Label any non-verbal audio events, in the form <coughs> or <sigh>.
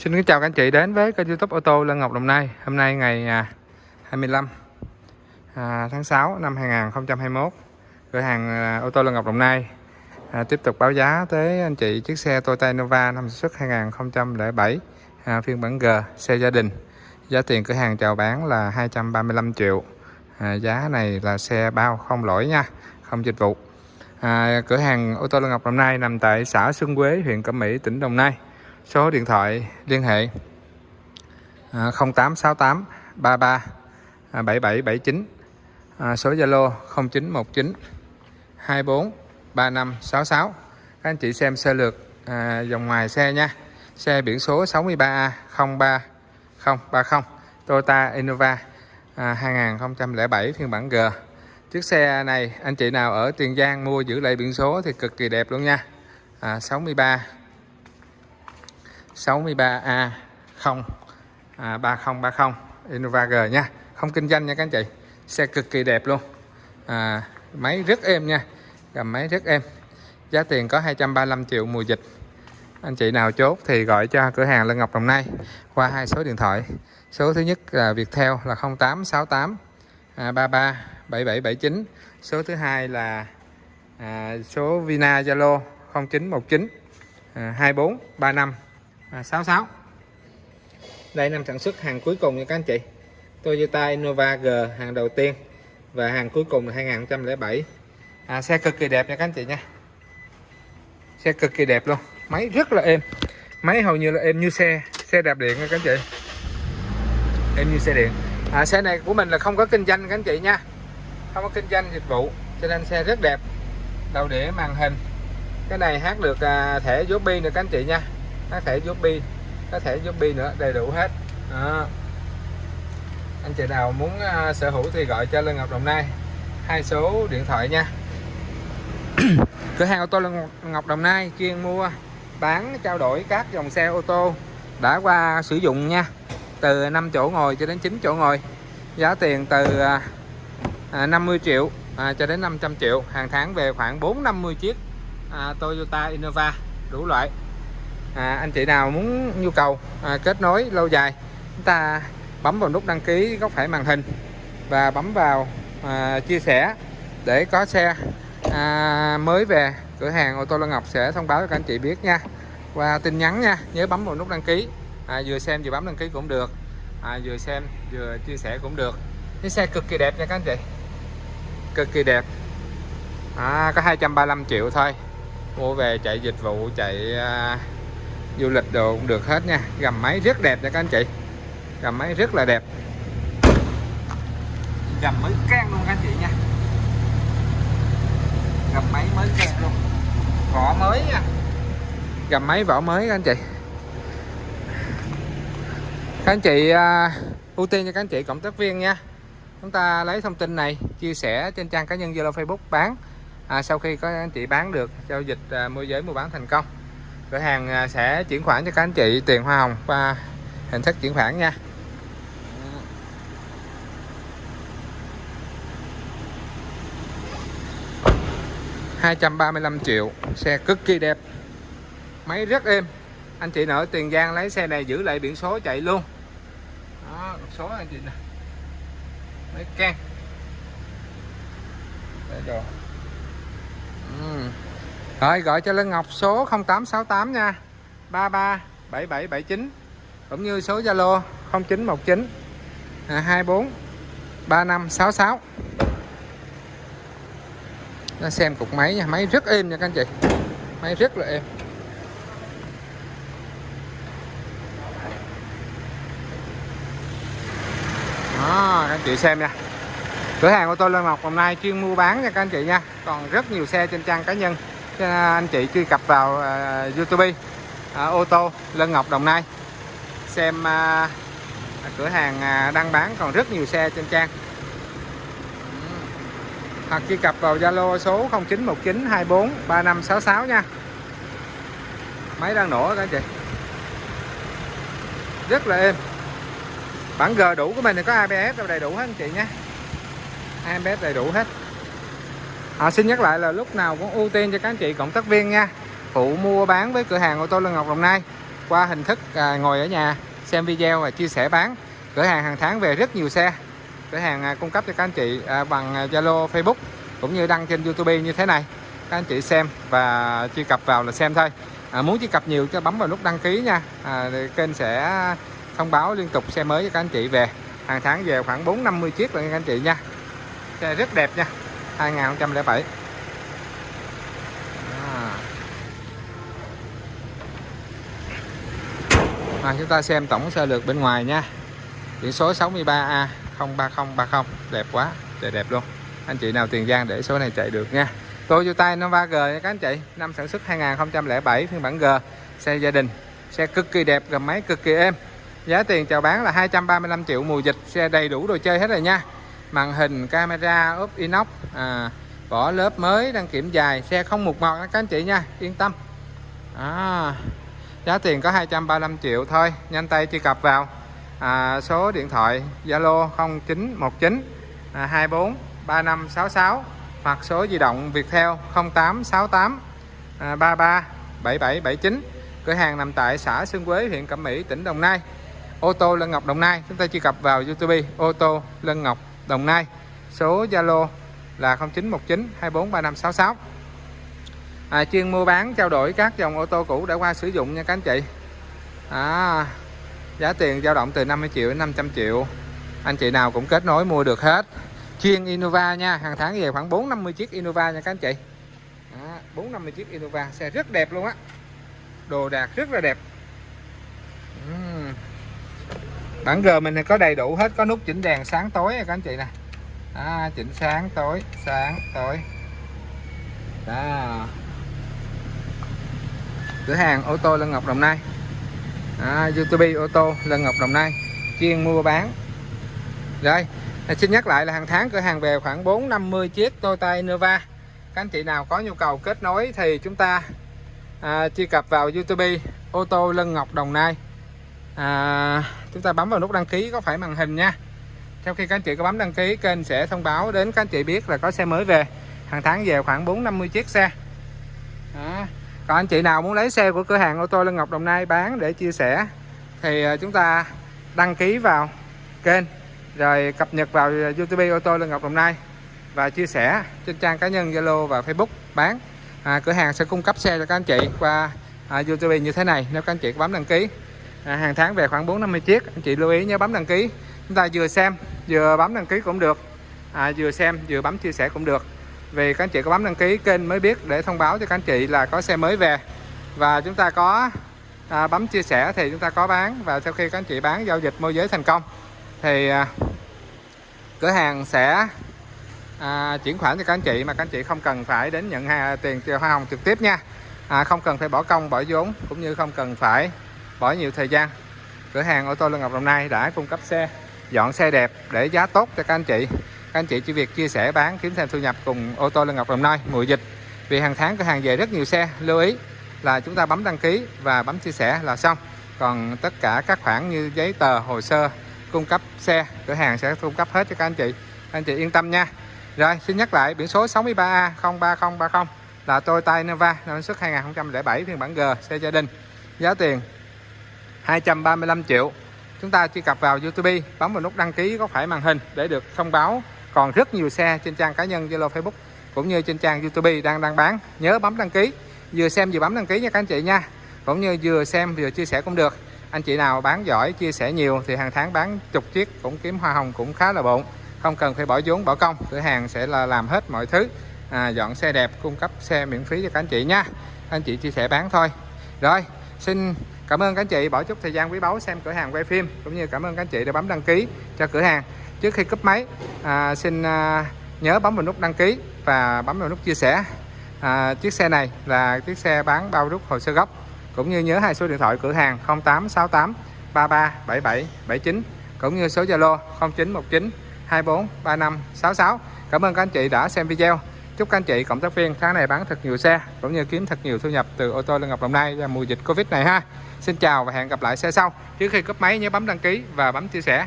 Xin kính chào các anh chị đến với kênh youtube ô tô Lân Ngọc Đồng Nai. Hôm nay ngày à, 25 à, tháng 6 năm 2021 Cửa hàng à, ô tô Lân Ngọc Đồng Nai Tiếp tục báo giá tới anh chị chiếc xe Toyota Innova năm sản xuất 2007 Phiên bản G, xe gia đình. Giá tiền cửa hàng chào bán là 235 triệu. À, Giá này là xe bao không lỗi nha Không dịch vụ. À, Cửa hàng ô tô Lân Ngọc Đồng Nai nằm tại xã Xuân Quế, huyện Cẩm Mỹ, tỉnh Đồng Nai số điện thoại liên hệ 0868 33 7779 à, số Zalo 0919 24 3566 các anh chị xem sơ lược à, dòng ngoài xe nha. Xe biển số 63A 03030 Toyota Innova à, 2007 phiên bản G. Chiếc xe này anh chị nào ở Tiền Giang mua giữ lại biển số thì cực kỳ đẹp luôn nha. À, 63 63A 0 à, 3030 Innova G nha. Không kinh doanh nha các anh chị. Xe cực kỳ đẹp luôn. À, máy rất êm nha. Gầm máy rất êm. Giá tiền có 235 triệu mùa dịch. Anh chị nào chốt thì gọi cho cửa hàng Lân Ngọc Đồng Nai qua hai số điện thoại. Số thứ nhất là Viettel là 0868 à, 33 7779 số thứ hai là à, số Vina Zalo 0919 à, 2435 à, 66 đây năm sản xuất hàng cuối cùng nha các anh chị. Toyota Innova G hàng đầu tiên. Và hàng cuối cùng là 2007 à, xe cực kỳ đẹp nha các anh chị nha. Xe cực kỳ đẹp luôn. Máy rất là êm. Máy hầu như là êm như xe xe đạp điện nha các anh chị. Êm như xe điện. À, xe này của mình là không có kinh doanh các anh chị nha. Không có kinh doanh dịch vụ cho nên xe rất đẹp. Đầu đĩa màn hình. Cái này hát được à, thẻ Joby nữa các anh chị nha có thể giúp bi có thể giúp bi nữa đầy đủ hết. À. anh chị nào muốn uh, sở hữu thì gọi cho lê Ngọc Đồng Nai. Hai số điện thoại nha. <coughs> Cửa hàng ô tô lê Ngọc Đồng Nai chuyên mua bán trao đổi các dòng xe ô tô đã qua sử dụng nha. Từ 5 chỗ ngồi cho đến 9 chỗ ngồi. Giá tiền từ à, à, uh, 50 triệu à, cho đến 500 triệu. Hàng tháng về khoảng 450 chiếc à, Toyota Innova đủ loại à, anh chị nào muốn nhu cầu à, kết nối lâu dài chúng ta bấm vào nút đăng ký góc phải màn hình và bấm vào à, chia sẻ để có xe à, mới về. Cửa hàng ô tô Lân Ngọc sẽ thông báo cho các anh chị biết nha. Qua tin nhắn nha nhớ bấm vào nút đăng ký. À, vừa xem vừa bấm đăng ký cũng được. À, vừa xem vừa chia sẻ cũng được. Cái xe cực kỳ đẹp nha các anh chị. Cực kỳ đẹp. À, có 235 triệu thôi. Mua về chạy dịch vụ chạy à, du lịch đồ cũng được hết nha. Gầm máy rất đẹp nha các anh chị. Gầm máy rất là đẹp. Gầm mới can luôn các anh chị nha. Gầm máy mới can luôn. Vỏ mới nha. Gầm máy vỏ mới các anh chị. Các anh chị à, ưu tiên cho các anh chị cộng tác viên nha. Chúng ta lấy thông tin này chia sẻ trên trang cá nhân Zalo Facebook bán. À, sau khi có anh chị bán được giao dịch à, môi giới mua bán thành công cửa hàng à, sẽ chuyển khoản cho các anh chị tiền hoa hồng qua hình thức chuyển khoản nha. Hai trăm ba mươi lăm triệu, xe cực kỳ đẹp. Máy rất êm. Anh chị nợ tiền giang lấy xe này giữ lại biển số chạy luôn. Đó số anh chị nè. Mấy can. Đây rồi. Rồi, gọi cho Lân Ngọc số 0868 nha. 33 7779 cũng như số Zalo 0919 24 3566 nó xem cục máy nha, máy rất êm nha các anh chị. Máy rất là êm. Đó, các anh chị xem nha. Cửa hàng ô tô Lân Ngọc hôm nay chuyên mua bán nha các anh chị nha. Còn rất nhiều xe trên trang cá nhân. À, anh chị truy cập vào uh, YouTube uh, ô tô Lân Ngọc Đồng Nai. Xem uh, cửa hàng uh, bán còn rất nhiều xe trên trang. Hoặc truy cập vào Zalo số 0919243566 nha. Máy đang nổ các anh chị. Rất là êm. Bản G đủ của mình thì có ABS đầy đủ hết anh chị nhé. ABS đầy đủ hết à, xin nhắc lại là lúc nào cũng ưu tiên cho các anh chị cộng tác viên nha. Phụ mua bán với cửa hàng ô tô Lân Ngọc Đồng Nai. Qua hình thức à, ngồi ở nhà xem video và chia sẻ bán. Cửa hàng hàng tháng về rất nhiều xe. Cửa hàng à, cung cấp cho các anh chị à, bằng à, Zalo Facebook cũng như đăng trên YouTube như thế này. Các anh chị xem và truy cập vào là xem thôi. À, muốn truy cập nhiều cho bấm vào nút đăng ký nha. À, kênh sẽ thông báo liên tục xe mới cho các anh chị về. Hàng tháng về khoảng 4 50 chiếc là các anh chị nha. Xe rất đẹp nha. 2007 à. À, chúng ta xem tổng sơ lược bên ngoài nha. Biển số 63A 03030 đẹp quá trời đẹp luôn. Anh chị nào Tiền Giang để số này chạy được nha. Toyota Nova G nha các anh chị. Năm sản xuất 2007 phiên bản G. Xe gia đình xe cực kỳ đẹp gầm máy cực kỳ êm. Giá tiền chào bán là 235 triệu mùa dịch xe đầy đủ đồ chơi hết rồi nha màn hình camera ốp inox à, vỏ lớp mới đăng kiểm dài xe không mục mọt các anh chị nha yên tâm. À, giá tiền có 235 triệu thôi nhanh tay truy cập vào. À, số điện thoại Zalo 0919 à, 24 3566 hoặc số di động Viettel 0868 à, 33 7779 cửa hàng nằm tại xã Xuân Quế huyện Cẩm Mỹ tỉnh Đồng Nai. Ô tô Lân Ngọc Đồng Nai chúng ta truy cập vào YouTube ô tô Lân Ngọc Đồng Nai. Số Zalo là 0919 243566 à, chuyên mua bán trao đổi các dòng ô tô cũ đã qua sử dụng nha các anh chị. À, giá tiền dao động từ 50 triệu đến 500 triệu. Anh chị nào cũng kết nối mua được hết. Chuyên Innova nha hàng tháng về khoảng 4 50 chiếc Innova nha các anh chị. À, 450 chiếc Innova xe rất đẹp luôn á. Đồ đạc rất là đẹp. Uhm bản G mình có đầy đủ hết có nút chỉnh đèn sáng tối các anh chị nè. À, chỉnh sáng tối sáng tối. Đó. Cửa hàng ô tô Lân Ngọc Đồng Nai. À, YouTube ô tô Lân Ngọc Đồng Nai chuyên mua bán. Rồi xin nhắc lại là hàng tháng cửa hàng về khoảng 450 chiếc Toyota Innova. Các anh chị nào có nhu cầu kết nối thì chúng ta à, truy cập vào YouTube ô tô Lân Ngọc Đồng Nai. À, chúng ta bấm vào nút đăng ký có phải màn hình nha. Sau khi các anh chị có bấm đăng ký kênh sẽ thông báo đến các anh chị biết là có xe mới về. Hàng tháng về khoảng 450 chiếc xe. Đó. còn anh chị nào muốn lấy xe của cửa hàng ô tô Lân Ngọc Đồng Nai bán để chia sẻ thì ờ, chúng ta đăng ký vào kênh rồi cập nhật vào ờ, YouTube ô tô Lân Ngọc Đồng Nai và chia sẻ trên trang cá nhân Zalo và Facebook bán. À, cửa hàng sẽ cung cấp xe cho các anh chị qua à, YouTube như thế này nếu các anh chị có bấm đăng ký à, hàng tháng về khoảng 450 chiếc. Anh chị lưu ý nhớ bấm đăng ký. Chúng ta vừa xem vừa bấm đăng ký cũng được. À, vừa xem vừa bấm chia sẻ cũng được. Vì các anh chị có bấm đăng ký kênh mới biết để thông báo cho các anh chị là có xe mới về. Và chúng ta có à, bấm chia sẻ thì chúng ta có bán. Và sau khi các anh chị bán giao dịch môi giới thành công thì à, cửa hàng sẽ à, chuyển khoản cho các anh chị mà các anh chị không cần phải đến nhận hàng, tiền hoa hồng trực tiếp nha. À, không cần phải bỏ công bỏ vốn cũng như không cần phải bỏ nhiều thời gian. Cửa hàng ô tô Lân Ngọc Đồng Nai đã cung cấp xe, dọn xe đẹp để giá tốt cho các anh chị. Các anh chị chỉ việc chia sẻ bán kiếm thêm thu nhập cùng ô tô Lân Ngọc Đồng Nai mùa dịch. Vì hàng tháng cửa hàng về rất nhiều xe, lưu ý là chúng ta bấm đăng ký và bấm chia sẻ là xong. Còn tất cả các khoản như giấy tờ, hồ sơ cung cấp xe, cửa hàng sẽ cung cấp hết cho các anh chị. Anh chị yên tâm nha. Rồi, xin nhắc lại, biển số 63A 03030 là Toyota Innova, năm xuất 2007 phiên bản G, xe gia đình. Giá tiền 235 triệu. Chúng ta truy cập vào YouTube bấm vào nút đăng ký có phải màn hình để được thông báo. Còn rất nhiều xe trên trang cá nhân Zalo Facebook cũng như trên trang YouTube đang đang bán. Nhớ bấm đăng ký. Vừa xem vừa bấm đăng ký nha các anh chị nha. Cũng như vừa xem vừa chia sẻ cũng được. Anh chị nào bán giỏi chia sẻ nhiều thì hàng tháng bán chục chiếc cũng kiếm hoa hồng cũng khá là bộn không cần phải bỏ vốn bỏ công. Cửa hàng sẽ là làm hết mọi thứ. À, dọn xe đẹp cung cấp xe miễn phí cho các anh chị nha. Anh chị chia sẻ bán thôi. Rồi xin cảm ơn các anh chị bỏ chút thời gian quý báu xem cửa hàng quay phim cũng như cảm ơn các anh chị đã bấm đăng ký cho cửa hàng. Trước khi cúp máy à, xin à, nhớ bấm vào nút đăng ký và bấm vào nút chia sẻ. À, chiếc xe này là chiếc xe bán bao rút hồ sơ gốc cũng như nhớ hai số điện thoại cửa hàng 0868 33 77 79 cũng như số Zalo 0919 24 35 66 Cảm ơn các anh chị đã xem video. Chúc các anh chị cộng tác viên tháng này bán thật nhiều xe, cũng như kiếm thật nhiều thu nhập từ ô tô Lân Ngọc Đồng Nai và mùa dịch Covid này ha. Xin chào và hẹn gặp lại xe sau. Trước khi cấp máy, nhớ bấm đăng ký và bấm chia sẻ.